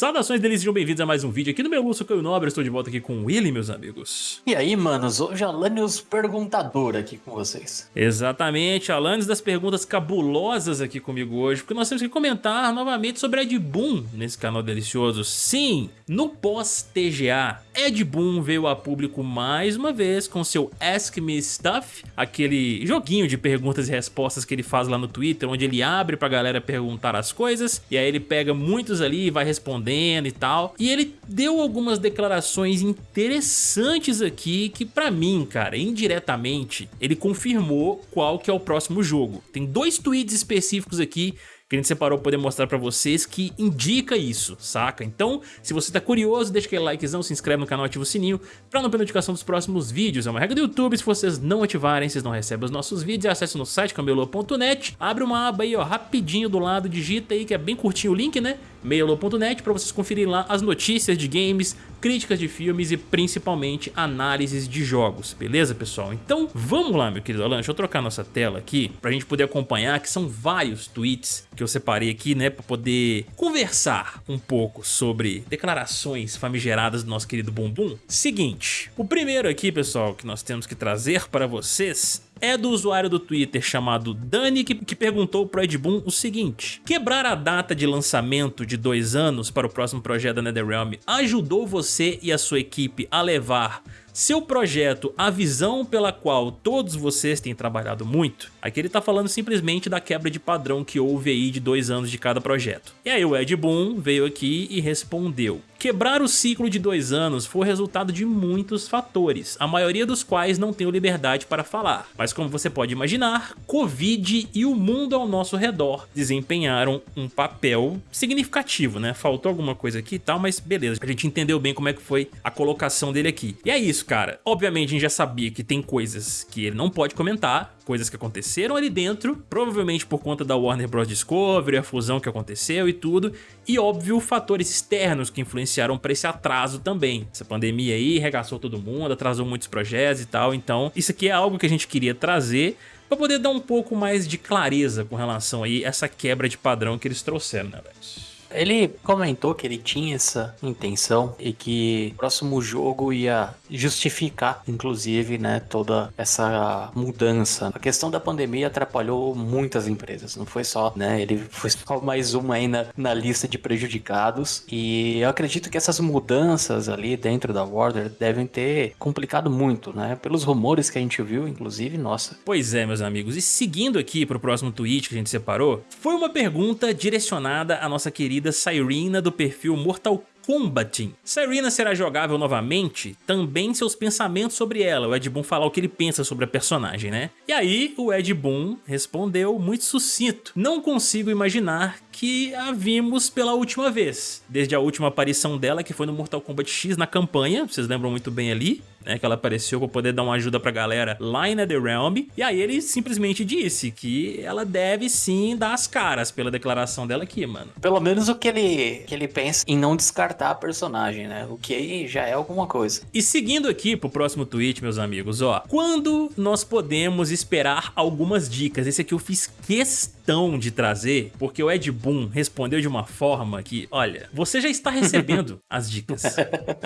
Saudações deles, sejam bem-vindos a mais um vídeo aqui no meu Lúcio Caio Nobre, estou de volta aqui com o Willy, meus amigos. E aí, manos, hoje Alanios Perguntador aqui com vocês. Exatamente, Alanios das perguntas cabulosas aqui comigo hoje, porque nós temos que comentar novamente sobre Ed Boon nesse canal delicioso. Sim, no pós-TGA, Ed Boon veio a público mais uma vez com seu Ask Me Stuff, aquele joguinho de perguntas e respostas que ele faz lá no Twitter, onde ele abre pra galera perguntar as coisas, e aí ele pega muitos ali e vai responder respondendo e tal. E ele deu algumas declarações interessantes aqui que pra mim, cara, indiretamente, ele confirmou qual que é o próximo jogo. Tem dois tweets específicos aqui que a gente separou para poder mostrar para vocês que indica isso, saca? Então, se você tá curioso, deixa aquele likezão, se inscreve no canal, ativa o sininho para não perder notificação dos próximos vídeos. É uma regra do YouTube, se vocês não ativarem, vocês não recebem os nossos vídeos. Acesse no site camelô.net, abre uma aba aí, ó, rapidinho do lado, digita aí que é bem curtinho o link, né? Meiolo.net para vocês conferirem lá as notícias de games, críticas de filmes e principalmente análises de jogos, beleza pessoal? Então vamos lá meu querido Alan, deixa eu trocar nossa tela aqui pra gente poder acompanhar que são vários tweets que eu separei aqui né pra poder conversar um pouco sobre declarações famigeradas do nosso querido Bumbum. Seguinte, o primeiro aqui pessoal que nós temos que trazer para vocês é do usuário do Twitter chamado Dani que, que perguntou pro Ed Boon o seguinte Quebrar a data de lançamento de dois anos para o próximo projeto da NetherRealm ajudou você e a sua equipe a levar seu projeto, a visão pela qual todos vocês têm trabalhado muito, aqui ele tá falando simplesmente da quebra de padrão que houve aí de dois anos de cada projeto. E aí o Ed Boon veio aqui e respondeu. Quebrar o ciclo de dois anos foi resultado de muitos fatores, a maioria dos quais não tenho liberdade para falar. Mas como você pode imaginar, Covid e o mundo ao nosso redor desempenharam um papel significativo, né? Faltou alguma coisa aqui e tal, mas beleza, a gente entendeu bem como é que foi a colocação dele aqui. E é isso, cara. Obviamente a gente já sabia que tem coisas que ele não pode comentar, coisas que aconteceram ali dentro, provavelmente por conta da Warner Bros. Discovery, a fusão que aconteceu e tudo, e óbvio fatores externos que influenciaram para esse atraso também. Essa pandemia aí regaçou todo mundo, atrasou muitos projetos e tal, então isso aqui é algo que a gente queria trazer para poder dar um pouco mais de clareza com relação aí a essa quebra de padrão que eles trouxeram, né, velho? Ele comentou que ele tinha essa intenção e que o próximo jogo ia justificar, inclusive, né, toda essa mudança. A questão da pandemia atrapalhou muitas empresas, não foi só, né, ele foi só mais uma aí na, na lista de prejudicados e eu acredito que essas mudanças ali dentro da Warner devem ter complicado muito, né, pelos rumores que a gente viu, inclusive, nossa. Pois é, meus amigos, e seguindo aqui para o próximo tweet que a gente separou, foi uma pergunta direcionada à nossa querida querida Cyrena do perfil Mortal Combating. Serena será jogável novamente? Também seus pensamentos sobre ela, o Ed Boon falar o que ele pensa sobre a personagem, né? E aí o Ed Boon respondeu muito sucinto, não consigo imaginar que a vimos pela última vez, desde a última aparição dela que foi no Mortal Kombat X na campanha, vocês lembram muito bem ali, né, que ela apareceu para poder dar uma ajuda pra galera lá em NetherRealm, e aí ele simplesmente disse que ela deve sim dar as caras pela declaração dela aqui, mano. Pelo menos o que ele, que ele pensa em não descartar a personagem, né, o que já é alguma coisa. E seguindo aqui pro próximo tweet, meus amigos, ó, quando nós podemos esperar algumas dicas? Esse aqui eu fiz questão de trazer, porque o Ed Boon respondeu de uma forma que, olha, você já está recebendo as dicas.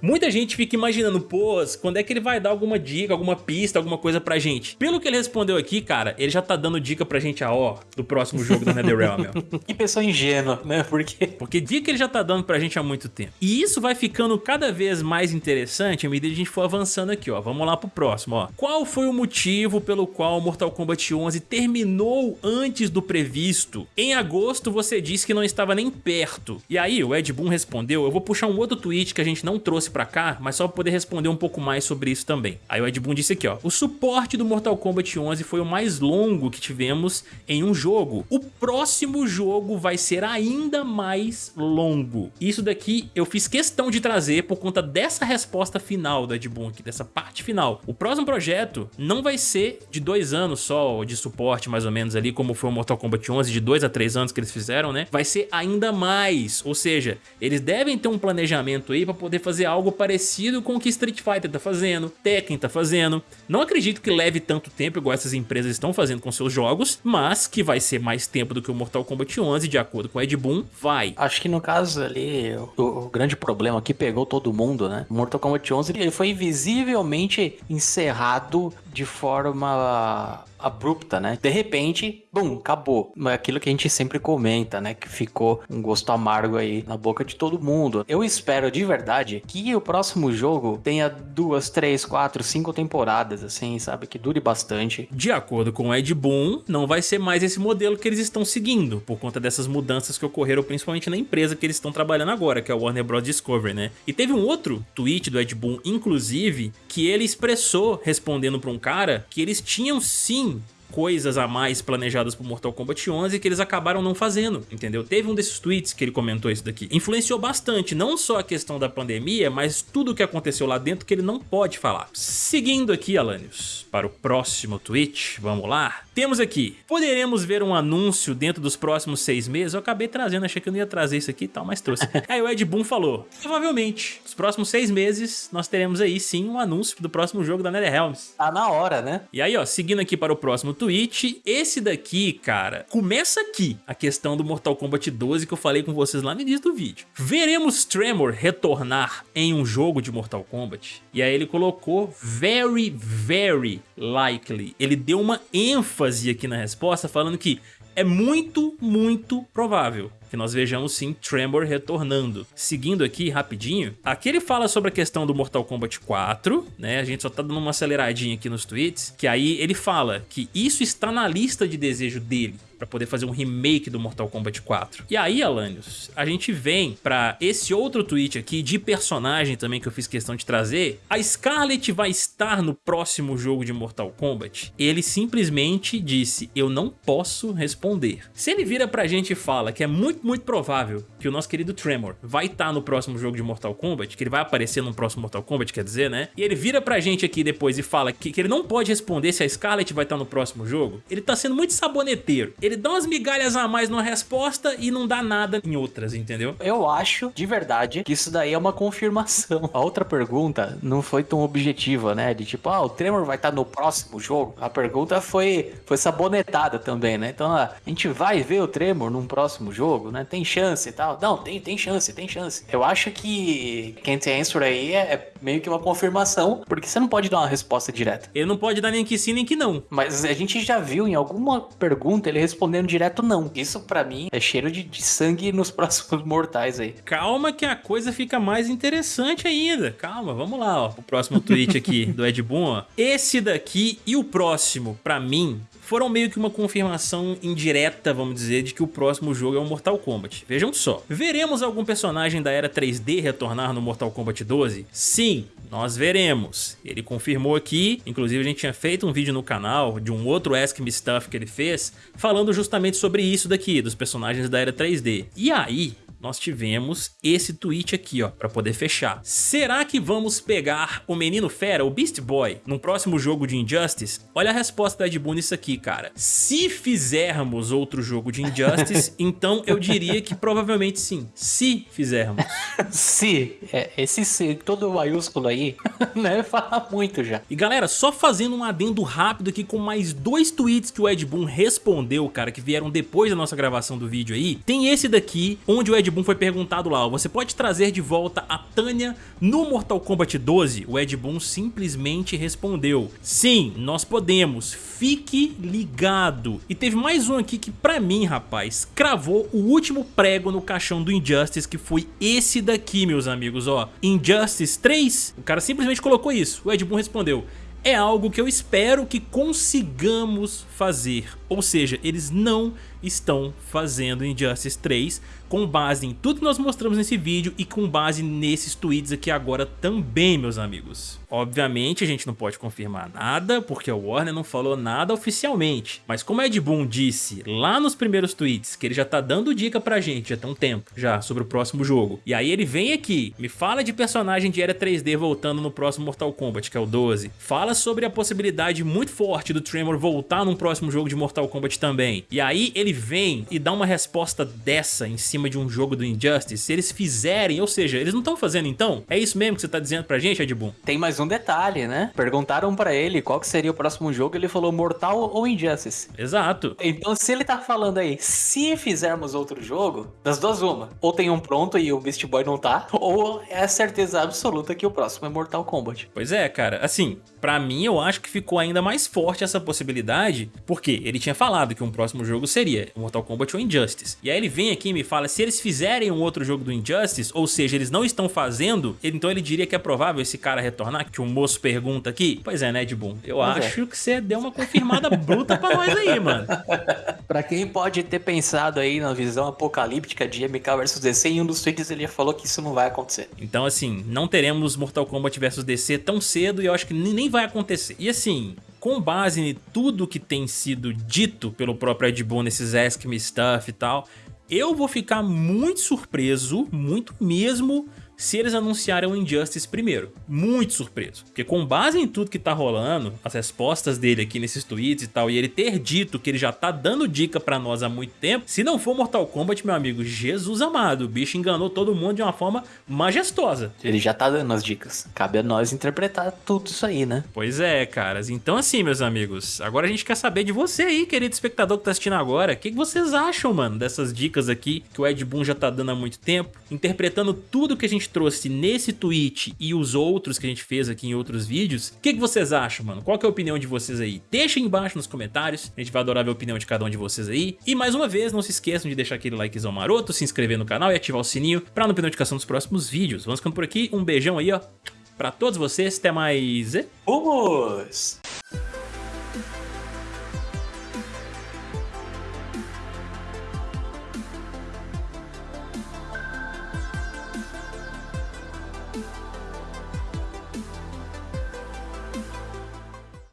Muita gente fica imaginando, pô, quando é que ele vai dar alguma dica, alguma pista, alguma coisa pra gente. Pelo que ele respondeu aqui, cara, ele já tá dando dica pra gente, a ó, do próximo jogo da NetherRealm, que pessoa ingênua, né? Porque... Porque dica ele já tá dando pra gente há muito tempo. E isso vai ficando cada vez mais interessante à medida que a gente for avançando aqui, ó. Vamos lá pro próximo, ó. Qual foi o motivo pelo qual Mortal Kombat 11 terminou antes do previsto? Em agosto você disse que não estava nem perto. E aí o Ed Boon respondeu, eu vou puxar um outro tweet que a gente não trouxe pra cá, mas só pra poder responder um pouco mais sobre isso também. Aí o Ed Boon disse aqui, ó, o suporte do Mortal Kombat 11 foi o mais longo que tivemos em um jogo. O próximo jogo vai ser ainda mais longo. Isso daqui eu fiz questão de trazer por conta dessa resposta final do Ed Boon aqui, dessa parte final. O próximo projeto não vai ser de dois anos só de suporte mais ou menos ali, como foi o Mortal Kombat Kombat 11 de 2 a 3 anos que eles fizeram, né? Vai ser ainda mais, ou seja, eles devem ter um planejamento aí para poder fazer algo parecido com o que Street Fighter tá fazendo, Tekken tá fazendo. Não acredito que leve tanto tempo igual essas empresas estão fazendo com seus jogos, mas que vai ser mais tempo do que o Mortal Kombat 11, de acordo com o Ed Boon, vai. Acho que no caso ali, o, o grande problema que pegou todo mundo, né? Mortal Kombat 11 ele foi invisivelmente encerrado de forma abrupta, né? De repente, bum, acabou. Mas aquilo que a gente sempre comenta, né? Que ficou um gosto amargo aí na boca de todo mundo. Eu espero de verdade que o próximo jogo tenha duas, três, quatro, cinco temporadas, assim, sabe? Que dure bastante. De acordo com o Ed Boon, não vai ser mais esse modelo que eles estão seguindo, por conta dessas mudanças que ocorreram principalmente na empresa que eles estão trabalhando agora, que é o Warner Bros. Discovery, né? E teve um outro tweet do Ed Boon, inclusive, que ele expressou, respondendo para um cara, que eles tinham sim coisas a mais planejadas pro Mortal Kombat 11 que eles acabaram não fazendo, entendeu? Teve um desses tweets que ele comentou isso daqui. Influenciou bastante, não só a questão da pandemia, mas tudo o que aconteceu lá dentro que ele não pode falar. Seguindo aqui, Alanios, para o próximo tweet, vamos lá. Temos aqui, poderemos ver um anúncio dentro dos próximos seis meses? Eu acabei trazendo, achei que eu não ia trazer isso aqui e tal, mas trouxe. aí o Ed Boon falou, provavelmente, nos próximos seis meses, nós teremos aí sim um anúncio do próximo jogo da NetherRealms. Tá na hora, né? E aí, ó, seguindo aqui para o próximo tweet, esse daqui, cara, começa aqui a questão do Mortal Kombat 12 que eu falei com vocês lá no início do vídeo. Veremos Tremor retornar em um jogo de Mortal Kombat? E aí ele colocou very, very likely. Ele deu uma ênfase aqui na resposta, falando que é muito, muito provável que nós vejamos sim Tremor retornando. Seguindo aqui rapidinho, aqui ele fala sobre a questão do Mortal Kombat 4, né? A gente só tá dando uma aceleradinha aqui nos tweets, que aí ele fala que isso está na lista de desejo dele para poder fazer um remake do Mortal Kombat 4. E aí, Alanios, a gente vem para esse outro tweet aqui de personagem também que eu fiz questão de trazer. A Scarlet vai estar no próximo jogo de Mortal Kombat? Ele simplesmente disse, eu não posso responder. Se ele vira pra gente e fala que é muito, muito provável que o nosso querido Tremor vai estar no próximo jogo de Mortal Kombat, que ele vai aparecer no próximo Mortal Kombat, quer dizer, né? E ele vira pra gente aqui depois e fala que, que ele não pode responder se a Scarlet vai estar no próximo jogo, ele tá sendo muito saboneteiro. Ele dá umas migalhas a mais numa resposta e não dá nada em outras, entendeu? Eu acho, de verdade, que isso daí é uma confirmação. A outra pergunta não foi tão objetiva, né? De tipo, ah, o Tremor vai estar no próximo jogo? A pergunta foi, foi sabonetada também, né? Então, a gente vai ver o Tremor num próximo jogo, né? Tem chance e tal. Não, tem, tem chance, tem chance. Eu acho que quem tem answer aí é, é meio que uma confirmação, porque você não pode dar uma resposta direta. Ele não pode dar nem que sim, nem que não. Mas a gente já viu em alguma pergunta ele respondendo direto não. Isso para mim é cheiro de, de, sangue nos próximos mortais aí. Calma que a coisa fica mais interessante ainda. Calma, vamos lá, ó. O próximo tweet aqui do Ed Boon, ó. Esse daqui e o próximo, para mim, foram meio que uma confirmação indireta, vamos dizer, de que o próximo jogo é o Mortal Kombat. Vejam só, veremos algum personagem da era 3D retornar no Mortal Kombat 12? Sim, nós veremos. Ele confirmou aqui, inclusive a gente tinha feito um vídeo no canal de um outro Ask Me Stuff que ele fez, falando justamente sobre isso daqui, dos personagens da era 3D. E aí, nós tivemos esse tweet aqui, ó, pra poder fechar. Será que vamos pegar o Menino Fera, o Beast Boy, num próximo jogo de Injustice? Olha a resposta da Ed Boon nisso aqui, cara. Se fizermos outro jogo de Injustice, então eu diria que provavelmente sim. Se fizermos. se. É, esse se, todo maiúsculo aí, né, fala muito já. E galera, só fazendo um adendo rápido aqui com mais dois tweets que o Ed Boon respondeu, cara, que vieram depois da nossa gravação do vídeo aí. Tem esse daqui, onde o Ed Ed Boon foi perguntado lá, você pode trazer de volta a Tânia no Mortal Kombat 12? O Ed Boon simplesmente respondeu, sim, nós podemos, fique ligado. E teve mais um aqui que pra mim, rapaz, cravou o último prego no caixão do Injustice, que foi esse daqui, meus amigos, ó. Injustice 3, o cara simplesmente colocou isso, o Ed Boon respondeu, é algo que eu espero que consigamos fazer. Ou seja, eles não estão fazendo Injustice 3 com base em tudo que nós mostramos nesse vídeo e com base nesses tweets aqui agora também, meus amigos. Obviamente a gente não pode confirmar nada, porque o Warner não falou nada oficialmente. Mas como Ed Boon disse lá nos primeiros tweets, que ele já tá dando dica pra gente já tem um tempo já sobre o próximo jogo. E aí ele vem aqui, me fala de personagem de era 3D voltando no próximo Mortal Kombat, que é o 12. Fala sobre a possibilidade muito forte do Tremor voltar num próximo jogo de Mortal Kombat também. E aí ele ele vem e dá uma resposta dessa em cima de um jogo do Injustice, se eles fizerem, ou seja, eles não estão fazendo então? É isso mesmo que você tá dizendo pra gente, Ed Boon? Tem mais um detalhe, né? Perguntaram pra ele qual que seria o próximo jogo, ele falou Mortal ou Injustice. Exato. Então se ele tá falando aí, se fizermos outro jogo, das duas uma, ou tem um pronto e o Beast Boy não tá, ou é certeza absoluta que o próximo é Mortal Kombat. Pois é, cara, assim, pra mim eu acho que ficou ainda mais forte essa possibilidade, porque ele tinha falado que um próximo jogo seria Mortal Kombat ou Injustice. E aí ele vem aqui e me fala, se eles fizerem um outro jogo do Injustice, ou seja, eles não estão fazendo, então ele diria que é provável esse cara retornar, que o moço pergunta aqui. Pois é, né, Ed Boon? Eu pois é. acho é. que você deu uma confirmada bruta pra nós aí, mano. pra quem pode ter pensado aí na visão apocalíptica de MK vs DC, em um dos tweets ele falou que isso não vai acontecer. Então assim, não teremos Mortal Kombat vs DC tão cedo e eu acho que nem vai acontecer. E assim, com base em tudo que tem sido dito pelo próprio Ed Boon nesses Ask Me Stuff e tal, eu vou ficar muito surpreso, muito mesmo, se eles anunciarem o Injustice primeiro. Muito surpreso. Porque com base em tudo que tá rolando, as respostas dele aqui nesses tweets e tal, e ele ter dito que ele já tá dando dica pra nós há muito tempo, se não for Mortal Kombat, meu amigo, Jesus amado, o bicho enganou todo mundo de uma forma majestosa. Ele já tá dando as dicas. Cabe a nós interpretar tudo isso aí, né? Pois é, caras. Então assim, meus amigos, agora a gente quer saber de você aí, querido espectador que tá assistindo agora. O que, que vocês acham, mano, dessas dicas aqui que o Ed Boon já tá dando há muito tempo, interpretando tudo que a gente gente trouxe nesse tweet e os outros que a gente fez aqui em outros vídeos, o que, que vocês acham, mano? Qual é a opinião de vocês aí? Deixa aí embaixo nos comentários, a gente vai adorar ver a opinião de cada um de vocês aí. E mais uma vez, não se esqueçam de deixar aquele likezão maroto, se inscrever no canal e ativar o sininho pra não perder notificação dos próximos vídeos. Vamos ficando por aqui, um beijão aí, ó, pra todos vocês, até mais... Vamos!